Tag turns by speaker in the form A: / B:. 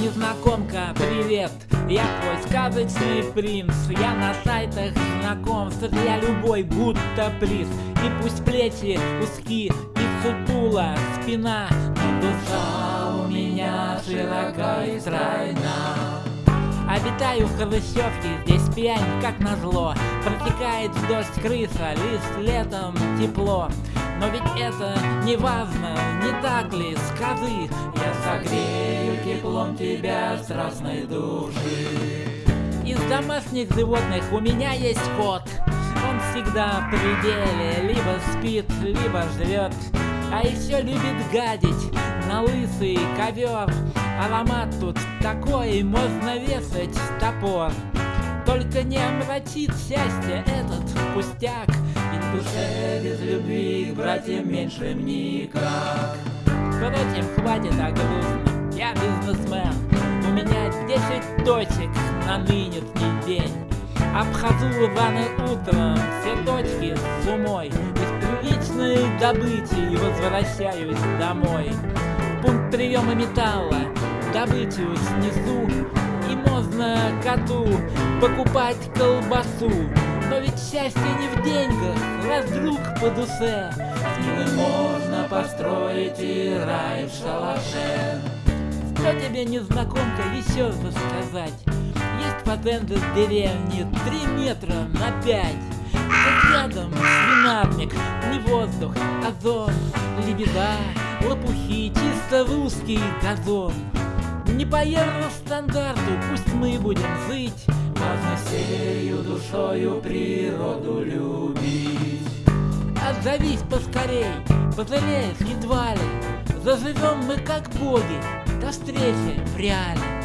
A: незнакомка, привет. Я твой сказочный принц. Я на сайтах знакомств Я любой будто приз. И пусть плечи узки и сутула спина Но душа у меня широка и стройна. Обитаю в Хрущевке, здесь пьянь как назло. Протекает дождь крыса, лишь летом тепло но ведь это не важно, не так ли, скажи Я согрею теплом тебя страстной души. Из домашних животных у меня есть кот. Он всегда в пределе, либо спит, либо жрет А еще любит гадить на лысый ковер Аромат тут такой, можно вешать топор. Только не омрачит счастье этот пустяк. Ведь душе без любви братьям меньшим никак. Впрочем, хватит о грустном, я бизнесмен. У меня 10 точек на нынешний день. Обхожу рано утром все точки с умой. Из приличной добычи возвращаюсь домой. Пункт приема металла, добычу снесу. И можно коту покупать колбасу. Но ведь счастье не в деньгах, раз друг по душе Ним можно построить и рай в шалаше. Что тебе, незнакомка, еще рассказать? Есть патенты в деревне три метра на пять. Тут рядом свинарник, не воздух, озон Лебеда, лопухи, чисто русский газон. Не по евростандарту, пусть мы будем жить. Можно всею душою природу любить. Отзовись поскорей, позовешь едва ли, Заживем мы как боги, до встречи в реале.